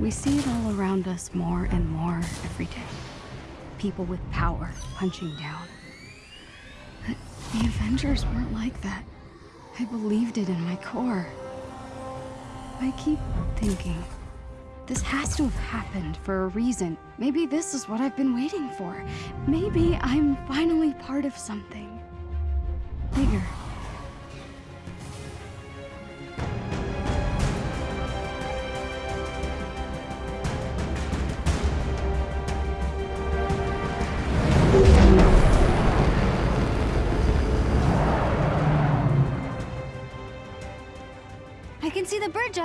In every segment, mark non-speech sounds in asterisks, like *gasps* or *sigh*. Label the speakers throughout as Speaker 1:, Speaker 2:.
Speaker 1: We see it all around us more and more every day. People with power punching down. But the Avengers weren't like that. I believed it in my core. I keep thinking, this has to have happened for a reason. Maybe this is what I've been waiting for. Maybe I'm finally part of something bigger.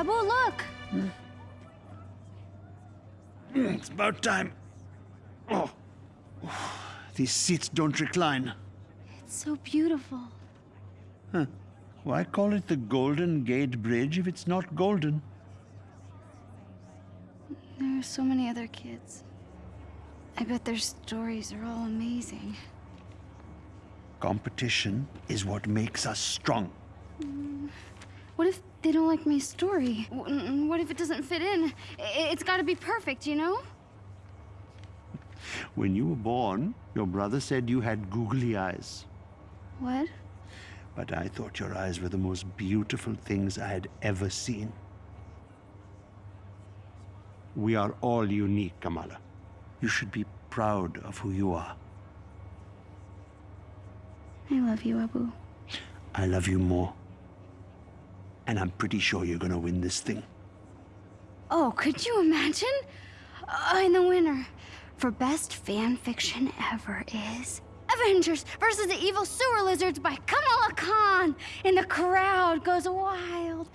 Speaker 1: Look!
Speaker 2: Hmm, it's about time. Oh. These seats don't recline.
Speaker 1: It's so beautiful.
Speaker 2: Huh. Why call it the Golden Gate Bridge if it's not golden?
Speaker 1: There are so many other kids. I bet their stories are all amazing.
Speaker 2: Competition is what makes us strong. Mm.
Speaker 1: What if they don't like my story? What if it doesn't fit in? It's gotta be perfect, you know?
Speaker 2: When you were born, your brother said you had googly eyes.
Speaker 1: What?
Speaker 2: But I thought your eyes were the most beautiful things I had ever seen. We are all unique, Kamala. You should be proud of who you are.
Speaker 1: I love you, Abu.
Speaker 2: I love you more. And I'm pretty sure you're gonna win this thing.
Speaker 1: Oh, could you imagine? Uh, and the winner for best fan fiction ever is Avengers versus the Evil Sewer Lizards by Kamala Khan. And the crowd goes wild.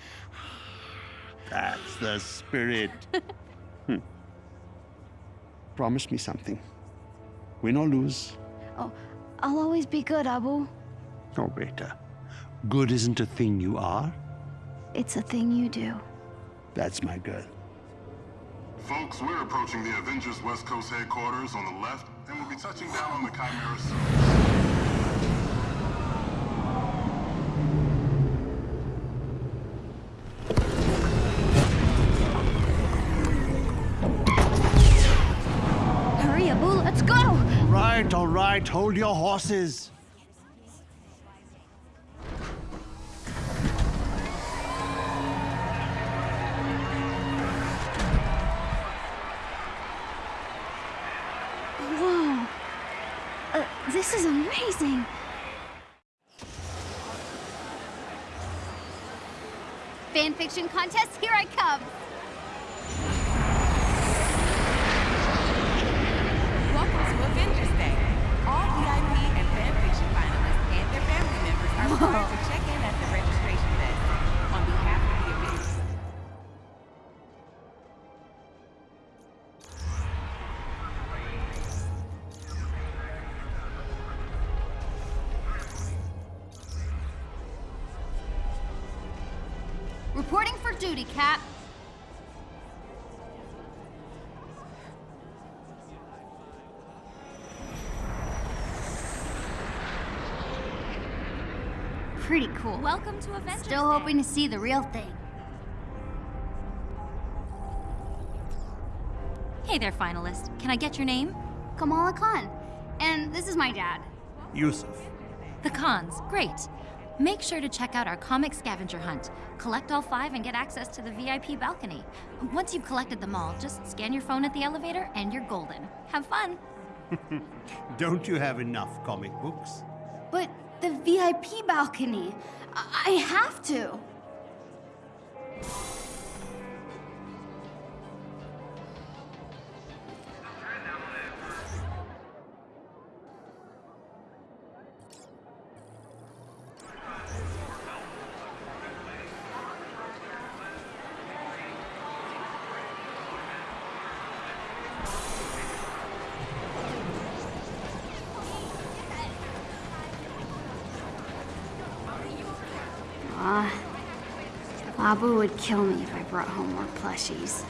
Speaker 2: That's the spirit. *laughs* Hmm. Promise me something. Win or lose.
Speaker 1: Oh, I'll always be good, Abu.
Speaker 2: Oh, Beta. Good isn't a thing you are.
Speaker 1: It's a thing you do.
Speaker 2: That's my girl.
Speaker 3: Folks, we're approaching the Avengers West Coast headquarters on the left, and we'll be touching down on the Chimera soon.
Speaker 1: Hurry, Abu, let's go!
Speaker 2: Right, all right. Hold your horses.
Speaker 1: Amazing. Fanfiction contest, here I come. Cool.
Speaker 4: Welcome to Avengers
Speaker 1: Still hoping to see the real thing.
Speaker 4: Hey there, finalist. Can I get your name?
Speaker 1: Kamala Khan. And this is my dad.
Speaker 2: Yusuf.
Speaker 4: The Khans. Great. Make sure to check out our comic scavenger hunt. Collect all five and get access to the VIP balcony. Once you've collected them all, just scan your phone at the elevator and you're golden. Have fun. *laughs*
Speaker 2: Don't you have enough comic books?
Speaker 1: But the VIP balcony. I, have to. Abu would kill me if I brought home more plushies.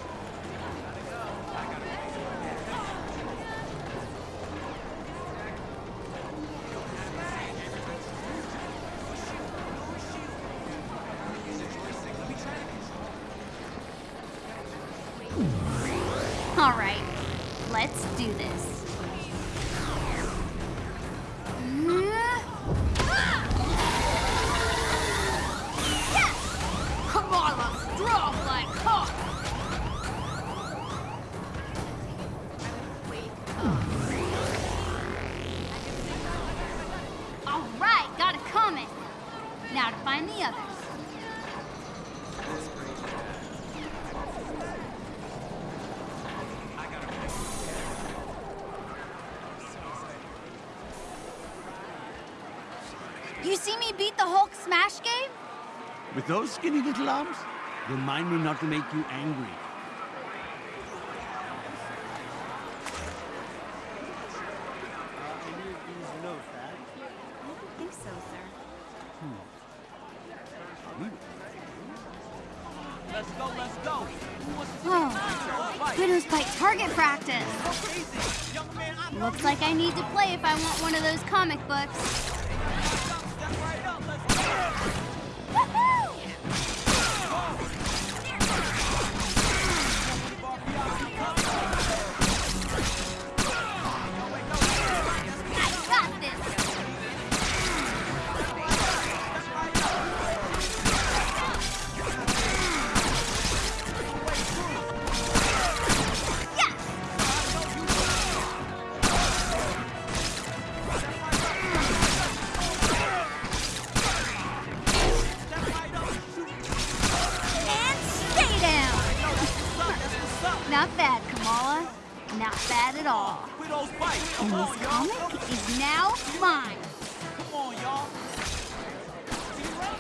Speaker 2: With those skinny little arms? Remind me not to make you angry.
Speaker 5: Hmm. Bite target practice. Looks like I need to play if I want one of those comic books. Not bad at all. And this comic is now mine.
Speaker 6: Come on, y'all.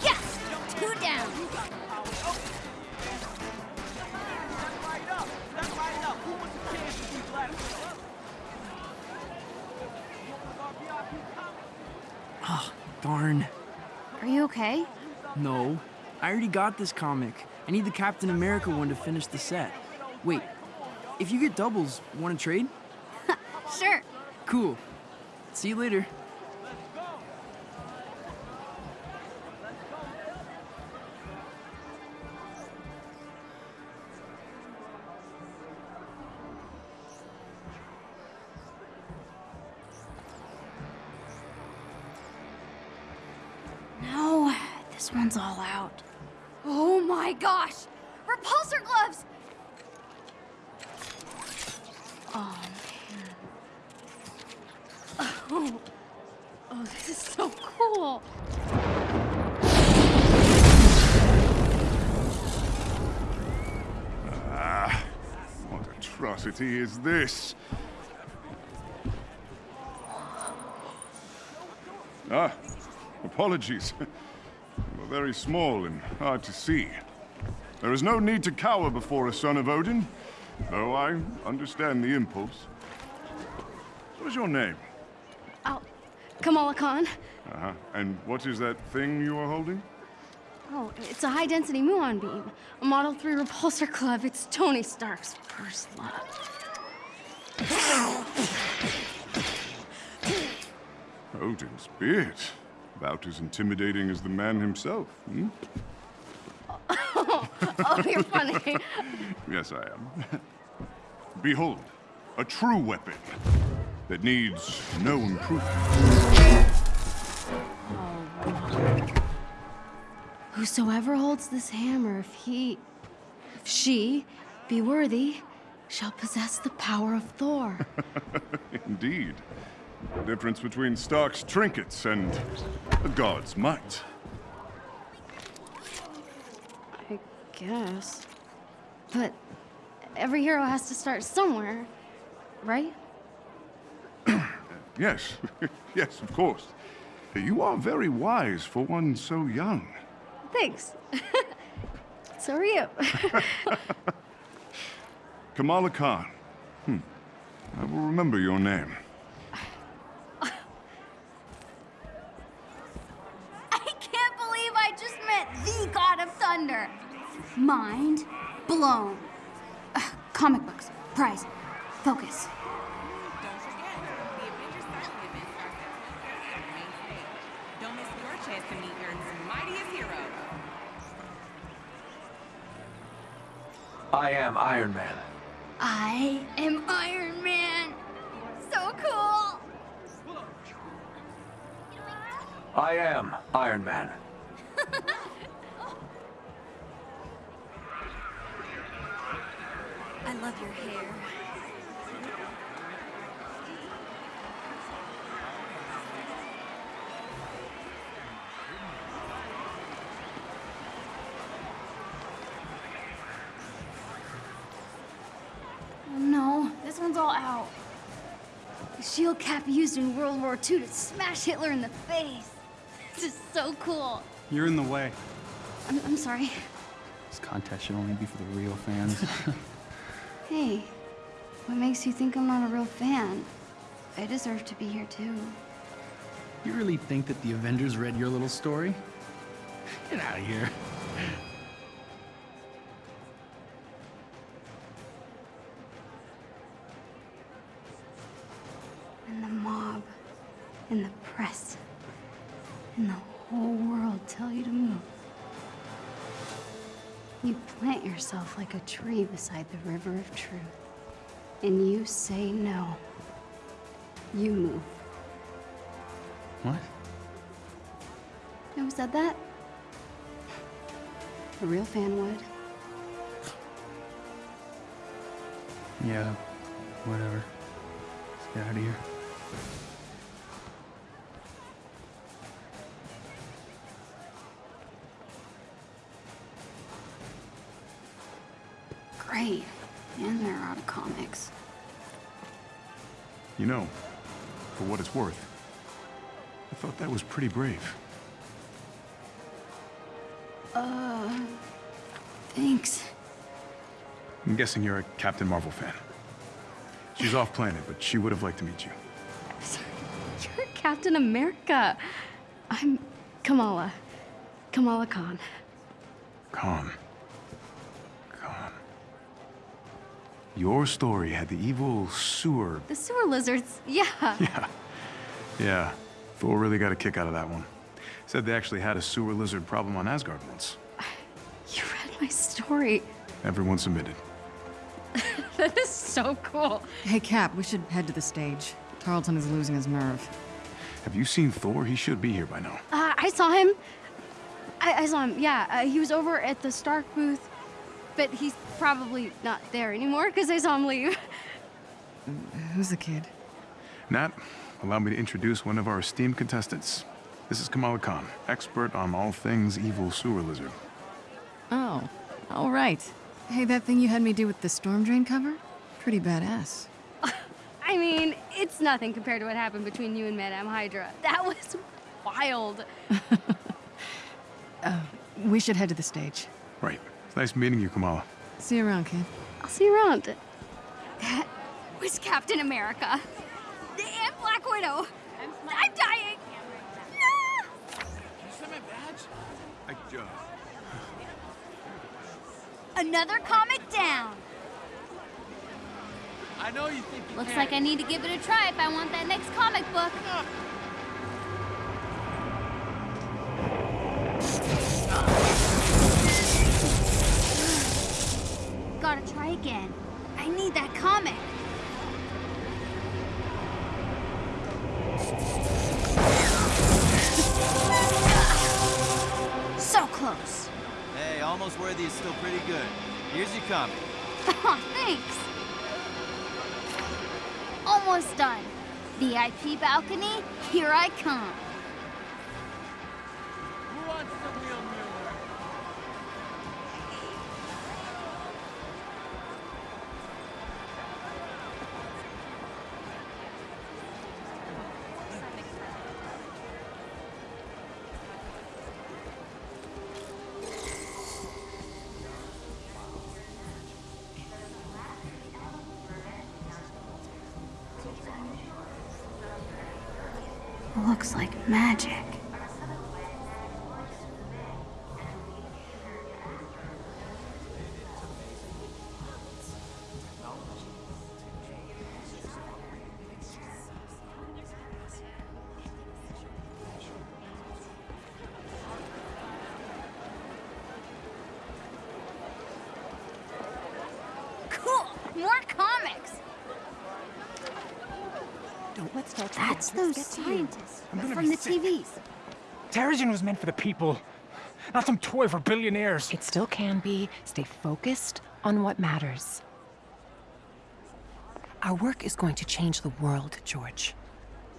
Speaker 5: Yes! Two down.
Speaker 6: Step right up. Step right up. Who wants a chance to be black?
Speaker 7: Darn.
Speaker 1: Are you okay?
Speaker 7: No. I already got this comic. I need the Captain America one to finish the set. Wait, if you get doubles, want to trade? *laughs*
Speaker 1: Sure.
Speaker 7: Cool. See you later.
Speaker 1: No, this one's all out. Oh my gosh! Repulsor gloves! Oh man. Oh, oh this is so
Speaker 8: What atrocity is this? Ah, apologies. *laughs* You are very small and hard to see. There is no need to cower before a son of Odin, though I understand the impulse. What is your name?
Speaker 1: Oh, Kamala Khan.
Speaker 8: Uh-huh. And what is that thing you are holding?
Speaker 1: Oh, it's a high density muon beam. A Model 3 repulsor club. It's Tony Stark's first love.
Speaker 8: Odin's beard. About as intimidating as the man himself, hmm? *laughs*
Speaker 1: Oh, you're funny. *laughs*
Speaker 8: Yes, I am. Behold, a true weapon that needs no improvement.
Speaker 1: Whosoever holds this hammer, if he, if she be worthy, shall possess the power of Thor. *laughs*
Speaker 8: Indeed. The difference between Stark's trinkets and a god's might.
Speaker 1: I guess. But every hero has to start somewhere, right? *coughs*
Speaker 8: Yes, *laughs* yes, of course. You are very wise for one so young.
Speaker 1: Thanks. *laughs* so are you. *laughs*
Speaker 8: Kamala Khan. Hmm. I will remember your name. *laughs*
Speaker 5: I can't believe I just met the God of Thunder. Mind blown. Ugh, comic books, prize, focus.
Speaker 9: to meet Earth's mightiest hero.
Speaker 10: I am Iron Man.
Speaker 5: I am Iron Man. So cool.
Speaker 11: I am Iron Man. *laughs*
Speaker 5: I love your hair.
Speaker 1: No, all out. The shield cap used in World War II to smash Hitler in the face. This is so cool.
Speaker 12: You're in the way.
Speaker 1: I'm, I'm sorry.
Speaker 12: This contest should only be for the real fans. *laughs* *laughs*
Speaker 1: Hey, what makes you think I'm not a real fan? I deserve to be here too.
Speaker 13: You really think that the Avengers read your little story? Get out of here.
Speaker 1: Press, and the whole world tell you to move. You plant yourself like a tree beside the river of truth, and you say no. You move.
Speaker 12: what?
Speaker 1: Who said that? A real fan would.
Speaker 12: Yeah, whatever. Let's get out of here.
Speaker 14: You know, for what it's worth, I thought that was pretty brave.
Speaker 1: Uh, thanks.
Speaker 14: I'm guessing you're a Captain Marvel fan. She's off planet, but she would have liked to meet you. *laughs*
Speaker 1: You're Captain America. I'm Kamala. Kamala Khan.
Speaker 14: Khan. Khan. Your story had the evil sewer.
Speaker 1: The sewer lizards, yeah. *laughs*
Speaker 14: Yeah. Yeah. Thor really got a kick out of that one. Said they actually had a sewer lizard problem on Asgard once. *sighs*
Speaker 1: You read my story.
Speaker 14: Everyone submitted. *laughs*
Speaker 1: That is so cool.
Speaker 15: Hey, Cap, we should head to the stage. Tarleton is losing his nerve.
Speaker 14: Have you seen Thor? He should be here by now.
Speaker 1: Uh, I saw him. I, I saw him, yeah. Uh, he was over at the Stark booth, but he's probably not there anymore because I saw him leave.
Speaker 15: Who's the kid?
Speaker 14: Nat, allow me to introduce one of our esteemed contestants. This is Kamala Khan, expert on all things evil sewer lizard.
Speaker 15: Oh, all right. Hey, that thing you had me do with the storm drain cover? Pretty badass. *laughs*
Speaker 1: I mean, it's nothing compared to what happened between you and Madame Hydra. That was wild. *laughs*
Speaker 15: Uh, we should head to the stage.
Speaker 14: Right. It's nice meeting you, Kamala.
Speaker 15: See you around, kid.
Speaker 1: I'll see you around. That was Captain America. And Black Widow. I'm dying.
Speaker 14: I, uh, *laughs*
Speaker 5: Another comic down.
Speaker 16: I know you think you
Speaker 5: Looks
Speaker 16: can.
Speaker 5: like I need to give it a try if I want that next comic book. Gotta try again. I need that comic. *laughs* So close.
Speaker 16: Hey, almost worthy is still pretty good. Here's your comic.
Speaker 5: Aw, *laughs* oh, thanks. Almost done. VIP balcony, here I come.
Speaker 15: Don't let's talk.
Speaker 1: That's those scientists from the TVs.
Speaker 10: Terrigen was meant for the people, not some toy for billionaires.
Speaker 9: It still can be. Stay focused on what matters. Our work is going to change the world, George.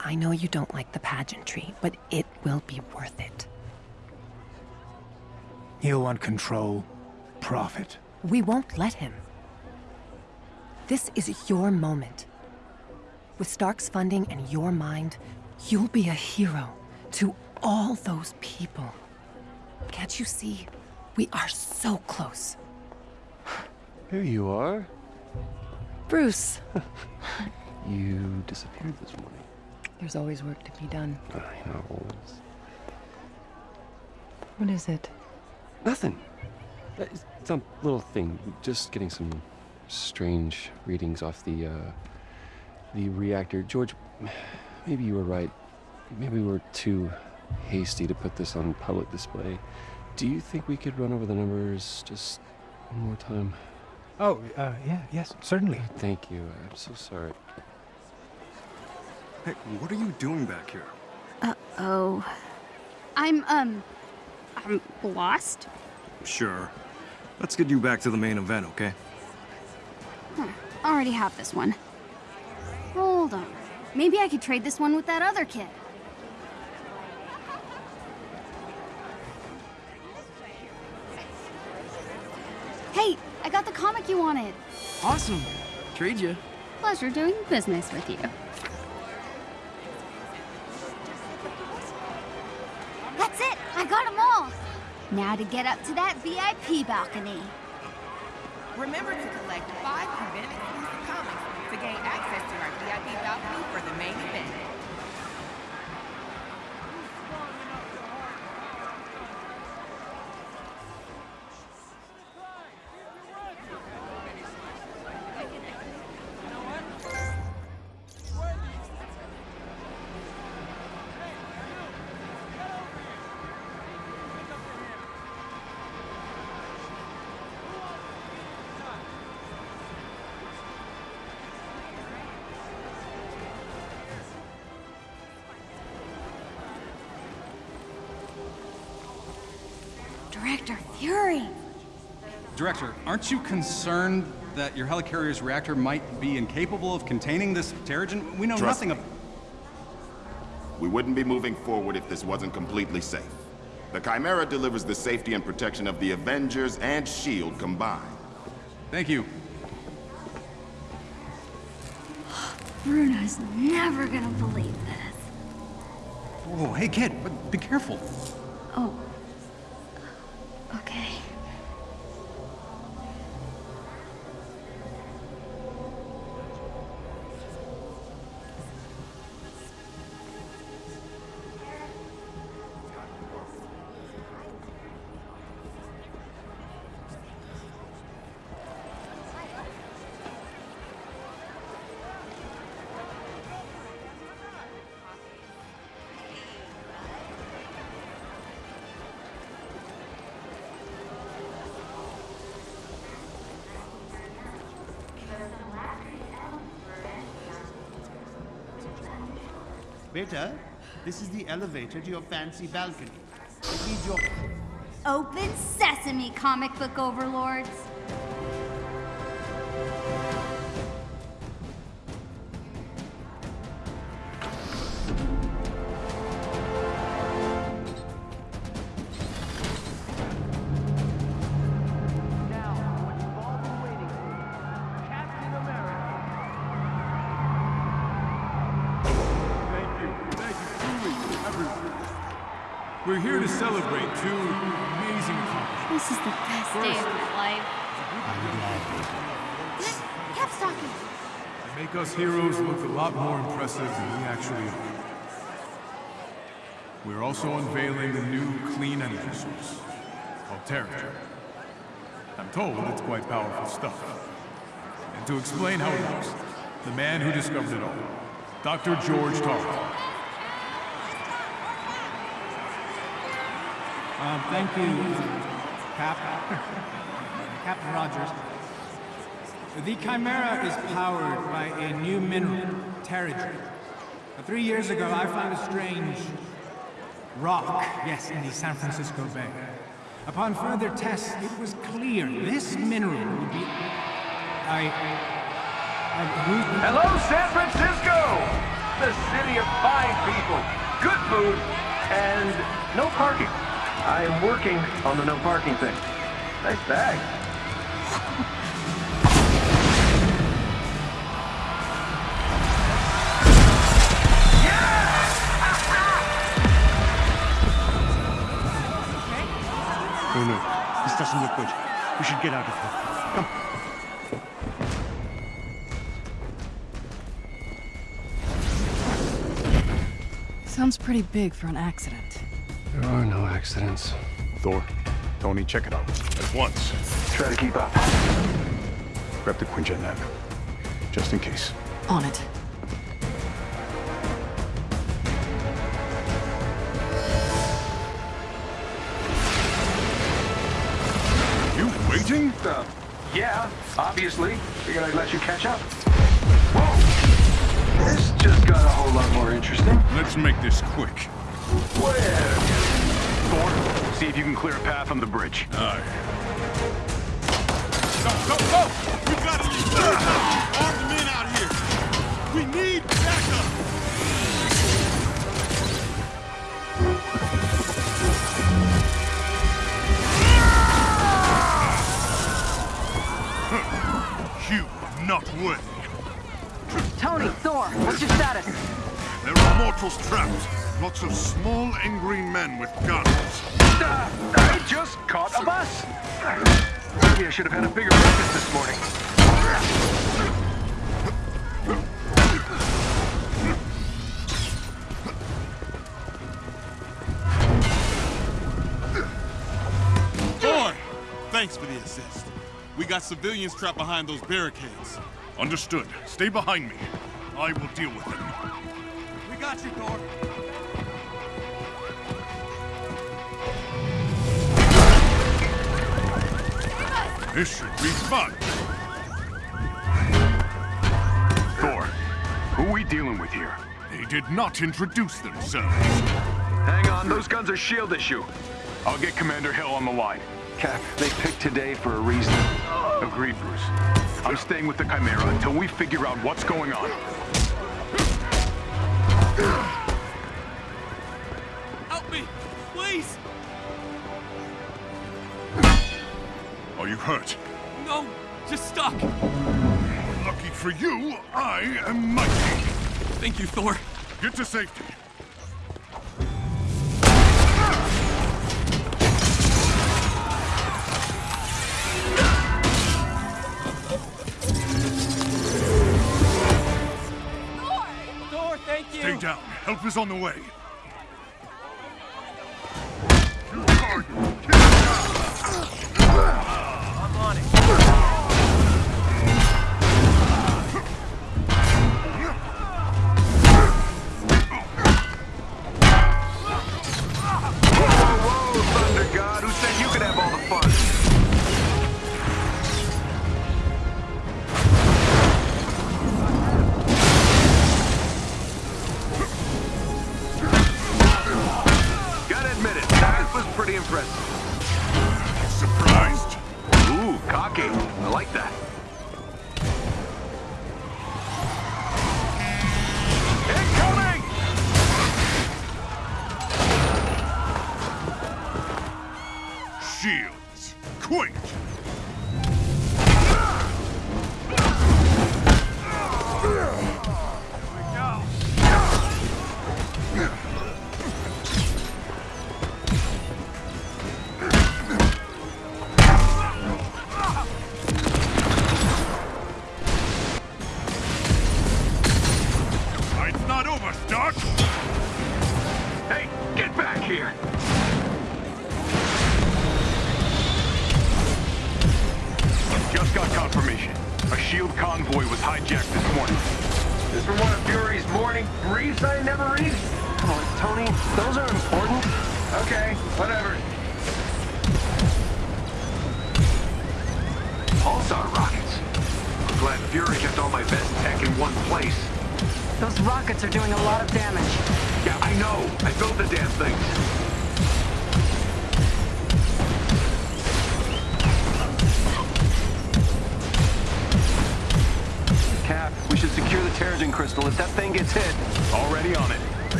Speaker 9: I know you don't like the pageantry, but it will be worth it.
Speaker 10: He'll want control, profit.
Speaker 9: We won't let him. This is your moment. With Stark's funding and your mind, you'll be a hero to all those people. Can't you see? We are so close.
Speaker 17: Here you are.
Speaker 9: Bruce. *laughs*
Speaker 17: You disappeared this morning.
Speaker 9: There's always work to be done.
Speaker 17: I know.
Speaker 9: What is it?
Speaker 17: Nothing. Uh, It's some little thing. Just getting some strange readings off the uh, the reactor. George, maybe you were right. Maybe we were too hasty to put this on public display. Do you think we could run over the numbers just one more time?
Speaker 10: Oh, uh, yeah, yes, certainly.
Speaker 17: Thank you. I'm so sorry.
Speaker 16: Hey, what are you doing back here?
Speaker 1: Uh-oh. I'm, um, I'm lost.
Speaker 16: Sure. Let's get you back to the main event, okay?
Speaker 1: Huh. Already have this one. Hold on. Maybe I could trade this one with that other kid. Hey, I got the comic you wanted.
Speaker 7: Awesome. Trade you.
Speaker 1: Pleasure doing business with you. That's it! I got them all! Now to get up to that VIP balcony.
Speaker 9: Remember to collect five event exclusive comics to gain access to our VIP balcony
Speaker 1: Director Fury!
Speaker 18: Director, aren't you concerned that your helicarrier's reactor might be incapable of containing this Terrigen? We know
Speaker 19: Trust
Speaker 18: nothing of...
Speaker 19: We wouldn't be moving forward if this wasn't completely safe. The Chimera delivers the safety and protection of the Avengers and S.H.I.E.L.D. combined.
Speaker 18: Thank you. *gasps*
Speaker 1: Bruno's never gonna believe this.
Speaker 18: Whoa, hey kid, but be careful.
Speaker 20: Waiter, this is the elevator to your fancy balcony. I need your...
Speaker 1: Open sesame, comic book overlords!
Speaker 14: Us heroes look a lot more impressive than we actually are. We're also unveiling a new clean energy source called Terrigen. I'm told it's quite powerful stuff. And to explain how it works, the man who discovered it all, Dr. George Tarleton.
Speaker 21: Um, thank you, Cap. *laughs* Captain Rogers. The Chimera is powered by a new mineral, Terrigen. Three years ago, I found a strange rock, yes, in the San Francisco Bay. Upon further tests, it was clear this mineral would be... I... I
Speaker 11: Hello, San Francisco! The city of fine people, good food, and no parking. I am working on the no parking thing. Nice bag.
Speaker 2: Doesn't look good. We should get out of here. Come.
Speaker 15: Sounds pretty big for an accident.
Speaker 17: There are no accidents.
Speaker 22: Thor, Tony, check it out. At once.
Speaker 11: Try to keep up.
Speaker 22: Grab the Quinjet nav. Just in case.
Speaker 15: On it.
Speaker 11: Uh, yeah, obviously. Figured I'd let you catch up. Whoa! This just got a whole lot more interesting.
Speaker 22: Let's make this quick.
Speaker 11: Where?
Speaker 14: Thor, see if you can clear a path on the bridge.
Speaker 22: Aye. Go, go, go!
Speaker 23: There are trapped. Lots of small, angry men with guns.
Speaker 11: Uh, I just caught a bus. Maybe I should have had a bigger breakfast this morning.
Speaker 24: Thor! Thanks for the assist. We got civilians trapped behind those barricades.
Speaker 23: Understood. Stay behind me. I will deal with them.
Speaker 24: Got you, Thor.
Speaker 23: This should be fun.
Speaker 14: Thor, who are we dealing with here?
Speaker 23: They did not introduce themselves.
Speaker 14: Hang on, those guns are shield issue. I'll get Commander Hill on the line.
Speaker 11: Cap, they picked today for a reason.
Speaker 14: Agreed, Bruce. I'm staying with the Chimera until we figure out what's going on.
Speaker 24: Help me, please!
Speaker 23: Are you hurt?
Speaker 24: No, just stuck.
Speaker 23: Lucky for you, I am mighty.
Speaker 24: Thank you, Thor.
Speaker 23: Get to safety. Stay down. Help is on the way.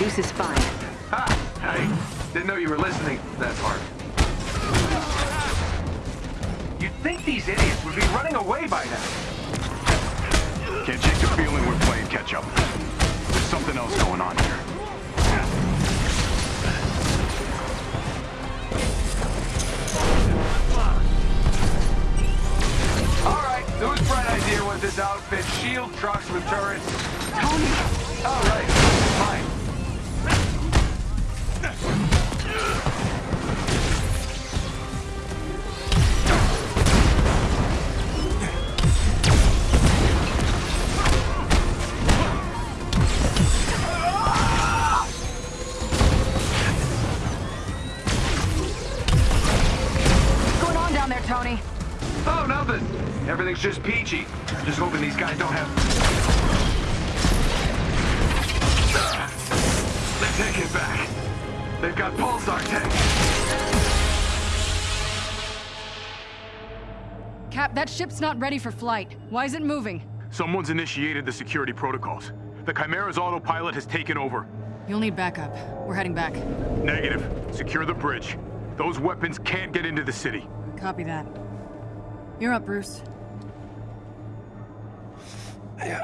Speaker 25: Updated. And is fine.
Speaker 11: Ha! I didn't know you were listening that part. You'd think these idiots would be running away by now.
Speaker 14: Can't shake the feeling we're playing catch up. There's something else going on here.
Speaker 11: All right, whose bright idea was this outfit? Shield trucks with turrets.
Speaker 25: Tony!
Speaker 11: All right, fine. Everything's just peachy. Just hoping these guys don't have... They take it back. They've got pulsar tanks.
Speaker 15: Cap, that ship's not ready for flight. Why is it moving?
Speaker 14: Someone's initiated the security protocols. The Chimera's autopilot has taken over.
Speaker 15: You'll need backup. We're heading back.
Speaker 14: Negative. Secure the bridge. Those weapons can't get into the city.
Speaker 15: Copy that. You're up, Bruce.
Speaker 22: Yeah.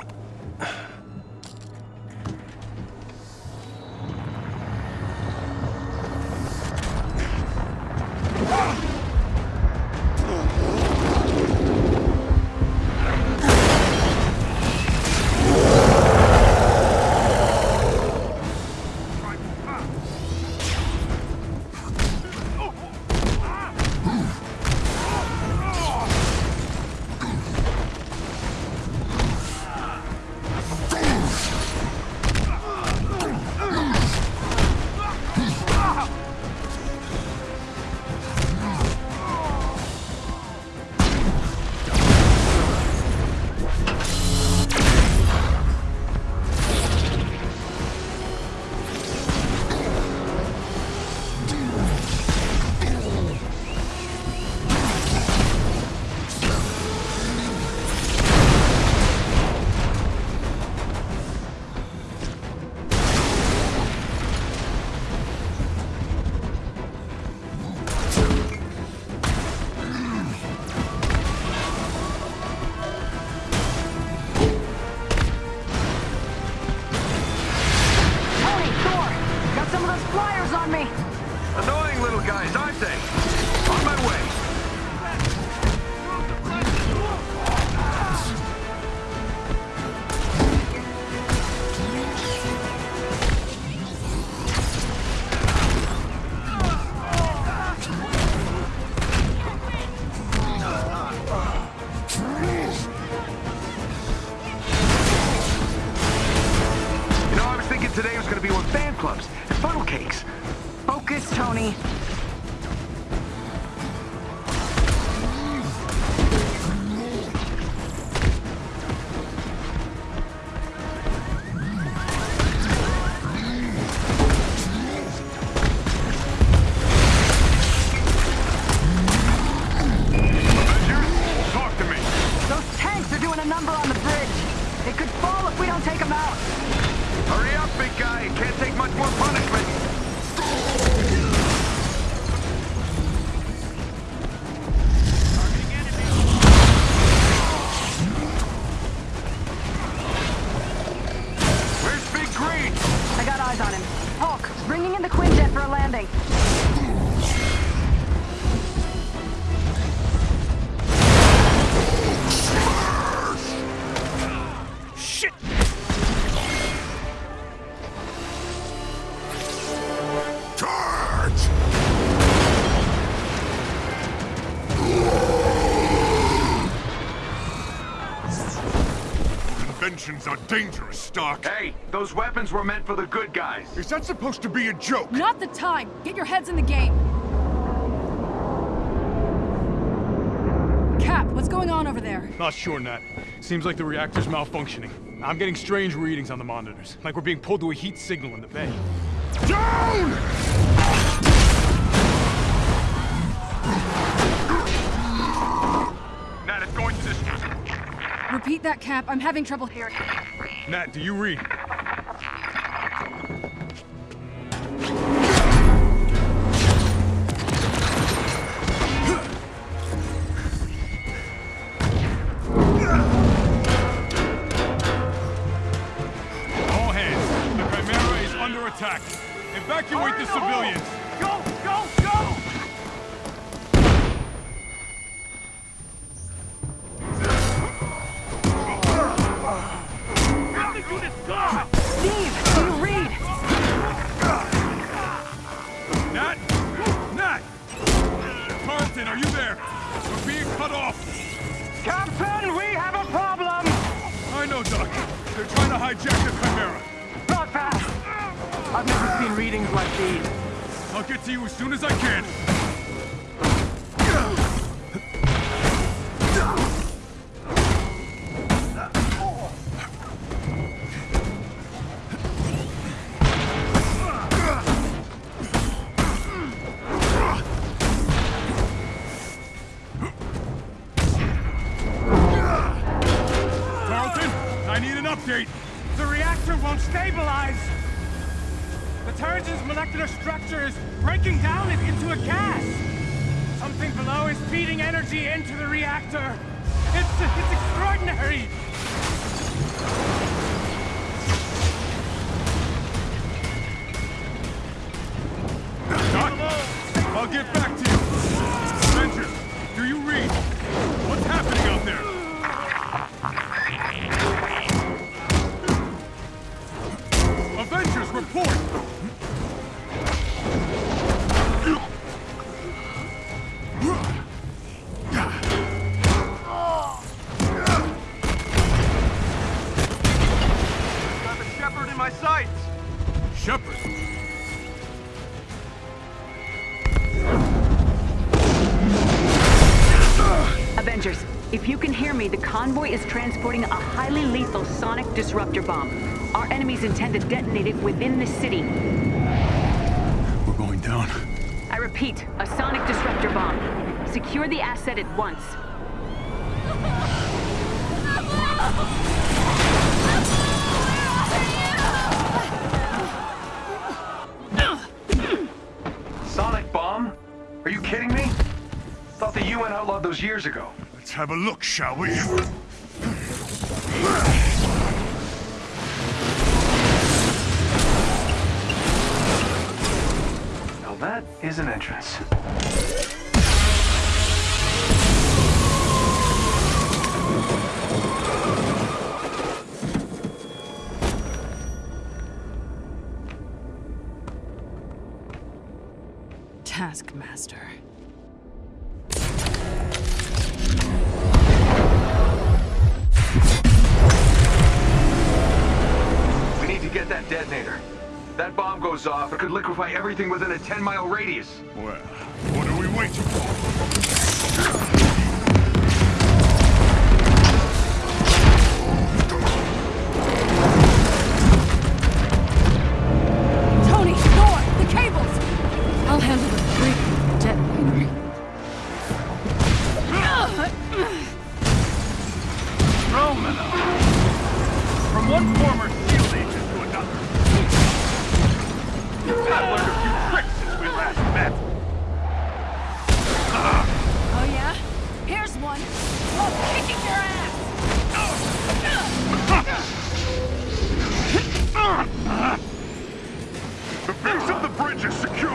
Speaker 8: Inventions are dangerous, Stark.
Speaker 11: Hey, those weapons were meant for the good guys.
Speaker 8: Is that supposed to be a joke?
Speaker 26: Not the time! Get your heads in the game! Cap, what's going on over there?
Speaker 14: Not sure, Nat. Seems like the reactor's malfunctioning. I'm getting strange readings on the monitors, like we're being pulled to a heat signal in the bay.
Speaker 8: Down!
Speaker 26: Repeat that, Cap. I'm having trouble hearing.
Speaker 14: Nat, do you read?
Speaker 21: Energy into the reactor! It's, it's extraordinary!
Speaker 27: Convoy is transporting a highly lethal sonic disruptor bomb. Our enemies intend to detonate it within the city.
Speaker 14: we're going down.
Speaker 27: I repeat, a sonic disruptor bomb. Secure the asset at once.
Speaker 11: Sonic bomb? Are you kidding me? Thought the UN outlawed those years ago.
Speaker 8: Let's have a look, shall we?
Speaker 11: Now that is an entrance.
Speaker 26: Oh. *laughs*
Speaker 8: The base of the bridge is secure.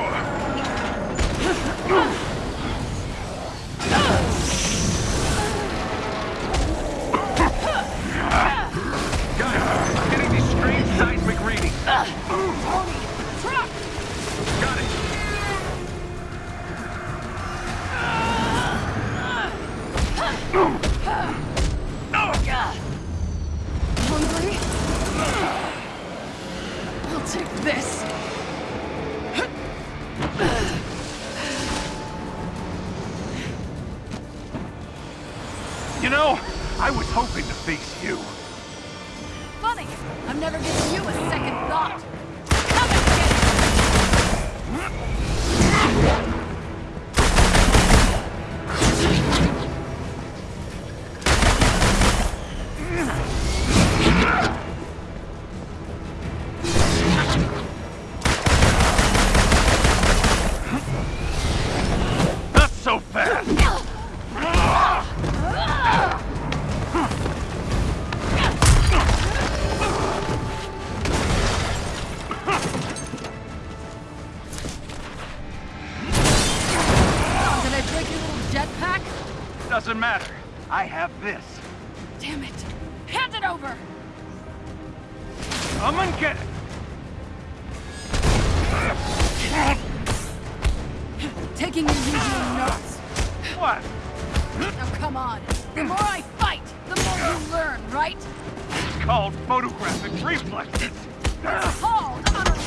Speaker 24: Doesn't matter. I have this.
Speaker 26: Damn it. Hand it over!
Speaker 24: Come and get it!
Speaker 26: Taking your usual notes.
Speaker 24: What?
Speaker 26: Now come on. The more I fight, the more you learn, right?
Speaker 24: It's called photographic reflexes.
Speaker 26: It's called honor.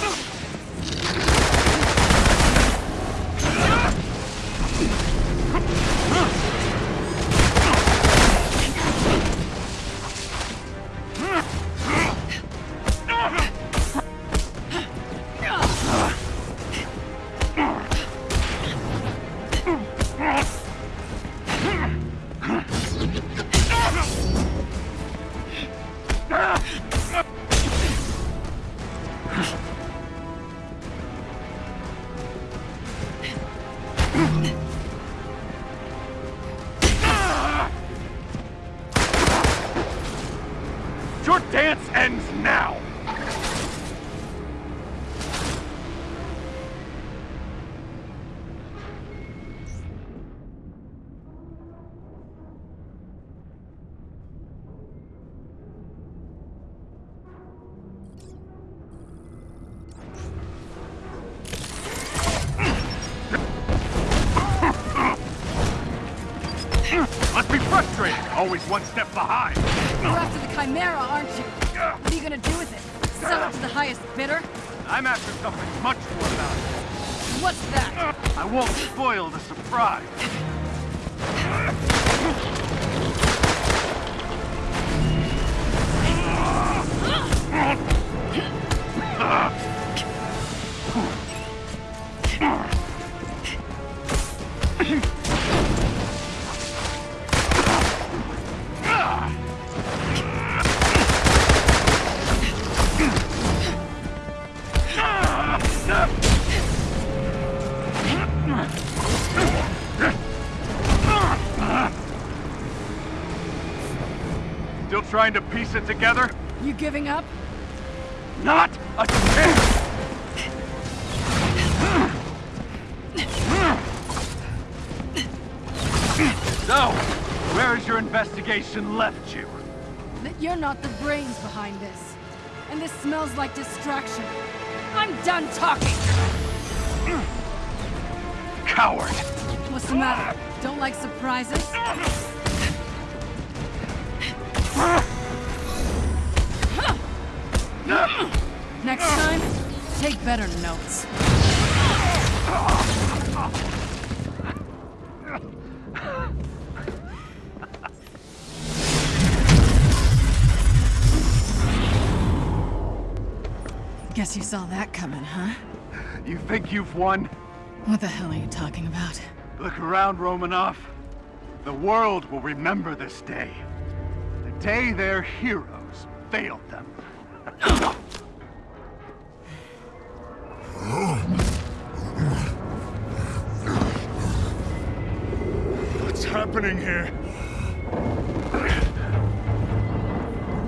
Speaker 24: Be frustrating, always one step behind.
Speaker 26: You're after the Chimera, aren't you? What are you gonna do with it? Sell it to the highest bidder?
Speaker 24: I'm after something much more valuable.
Speaker 26: What's that?
Speaker 24: I won't spoil the surprise. *laughs* piece it together?
Speaker 26: You giving up?
Speaker 24: Not a chance! So, where has your investigation left you?
Speaker 26: That you're not the brains behind this. And this smells like distraction. I'm done talking!
Speaker 24: Coward!
Speaker 26: What's the matter? Don't like surprises? Better notes. Guess you saw that coming, huh?
Speaker 24: You think you've won?
Speaker 26: What the hell are you talking about?
Speaker 24: Look around, Romanoff. The world will remember this day. The day their heroes failed them. *gasps* *laughs*
Speaker 23: happening here?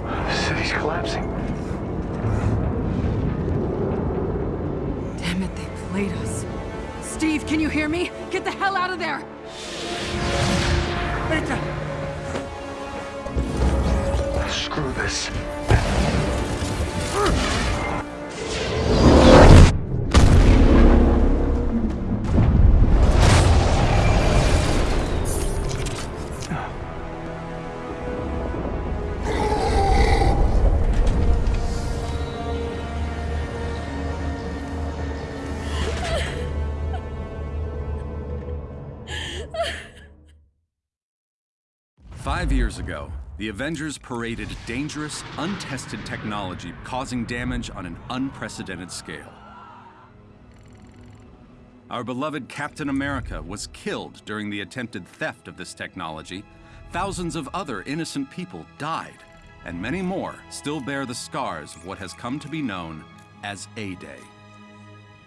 Speaker 24: The city's collapsing.
Speaker 26: Damn it, they played us. Steve, can you hear me? Get the hell out of there!
Speaker 24: Beta! Screw this.
Speaker 28: Years ago, the Avengers paraded dangerous, untested technology causing damage on an unprecedented scale. Our beloved Captain America was killed during the attempted theft of this technology. Thousands of other innocent people died, and many more still bear the scars of what has come to be known as A-Day.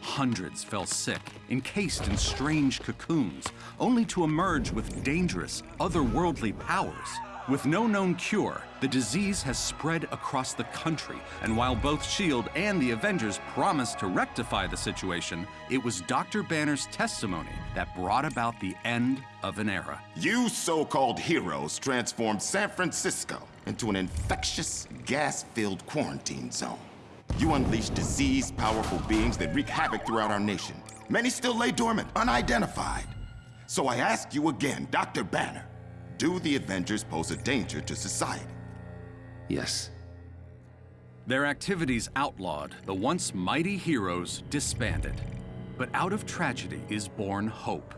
Speaker 28: Hundreds fell sick, encased in strange cocoons, only to emerge with dangerous, otherworldly powers. With no known cure, the disease has spread across the country, and while both S.H.I.E.L.D. and the Avengers promised to rectify the situation, it was Dr. Banner's testimony that brought about the end of an era.
Speaker 19: You so-called heroes transformed San Francisco into an infectious, gas-filled quarantine zone. You unleashed disease-powerful beings that wreak havoc throughout our nation. Many still lay dormant, unidentified. So I ask you again, Dr. Banner, do the Avengers pose a danger to society?
Speaker 28: Yes. Their activities outlawed, the once mighty heroes disbanded. But out of tragedy is born hope.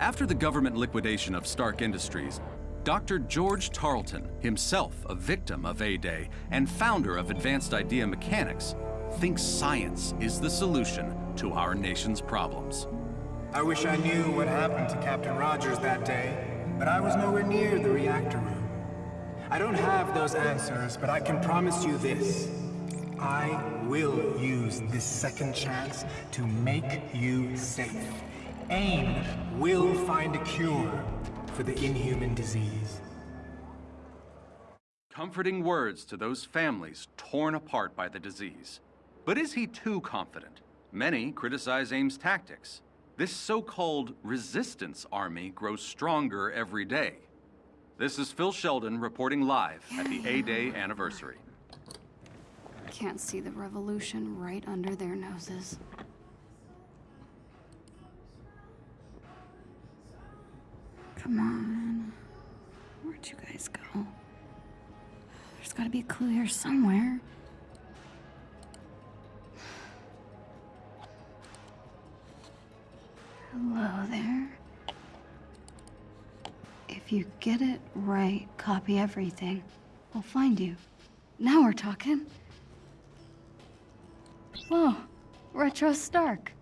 Speaker 28: After the government liquidation of Stark Industries, Dr. George Tarleton, himself a victim of A-Day and founder of Advanced Idea Mechanics, thinks science is the solution to our nation's problems.
Speaker 29: I wish I knew what happened to Captain Rogers that day but I was nowhere near the reactor room. I don't have those answers, but I can promise you this. I will use this second chance to make you safe. AIM will find a cure for the inhuman disease.
Speaker 28: Comforting words to those families torn apart by the disease. But is he too confident? Many criticize AIM's tactics. This so-called resistance army grows stronger every day. This is Phil Sheldon reporting live at the A-Day *sighs* anniversary.
Speaker 1: Can't see the revolution right under their noses. Come on. Where'd you guys go? There's gotta be a clue here somewhere. Hello there. If you get it right, copy everything. We'll find you. Now we're talking. Whoa, Retro Stark.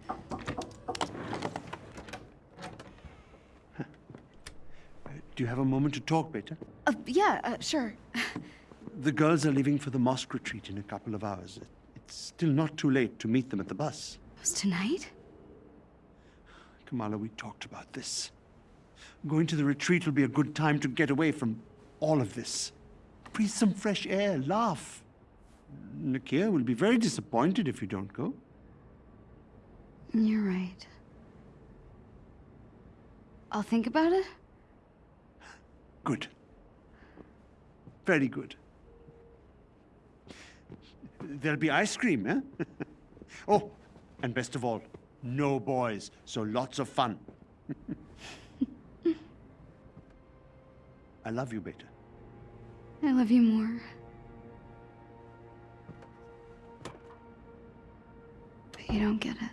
Speaker 2: Do you have a moment to talk, Beta?
Speaker 1: Uh, yeah, uh, sure. *laughs*
Speaker 2: The girls are leaving for the mosque retreat in a couple of hours. It's still not too late to meet them at the bus.
Speaker 1: It Was tonight?
Speaker 2: Kamala, we talked about this. Going to the retreat will be a good time to get away from all of this. Breathe some fresh air, laugh. Nakia will be very disappointed if you don't go.
Speaker 1: You're right. I'll think about it.
Speaker 2: Good. Very good. There'll be ice cream, eh? *laughs* oh, and best of all, no boys, so lots of fun. *laughs* I love you, Beta.
Speaker 1: I love you more. But you don't get it.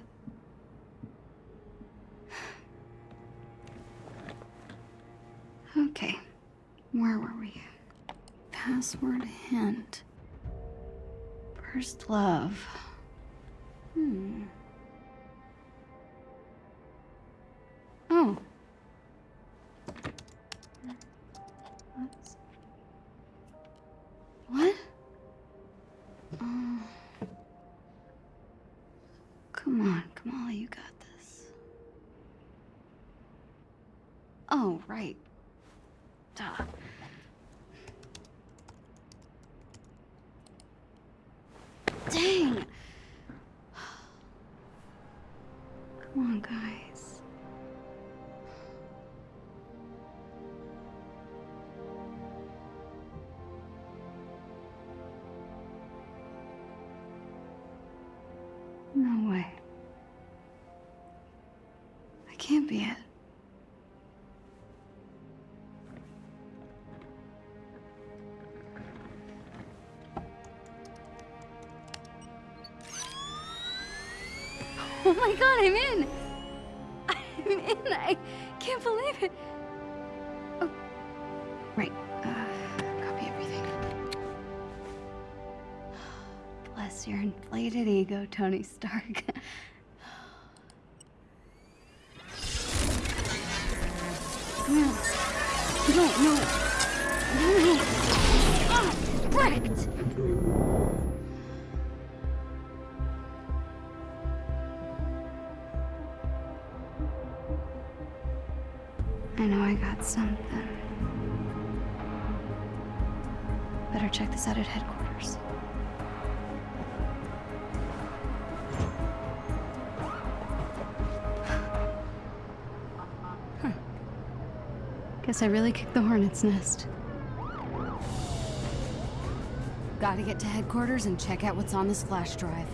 Speaker 1: Okay, where were we? Password hint. First love. Hmm. Oh. can't be it. Oh my god, I'm in! I'm in! I can't believe it! Oh, right. Uh, copy everything. Bless your inflated ego, Tony Stark. *laughs* Guess I really kicked the hornet's nest. Gotta get to headquarters and check out what's on this flash drive.